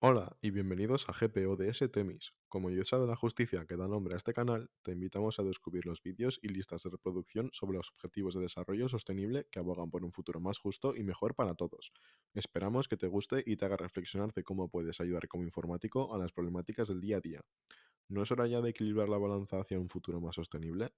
Hola y bienvenidos a GPO GPODS Temis. Como diosa de la justicia que da nombre a este canal, te invitamos a descubrir los vídeos y listas de reproducción sobre los objetivos de desarrollo sostenible que abogan por un futuro más justo y mejor para todos. Esperamos que te guste y te haga reflexionar de cómo puedes ayudar como informático a las problemáticas del día a día. ¿No es hora ya de equilibrar la balanza hacia un futuro más sostenible?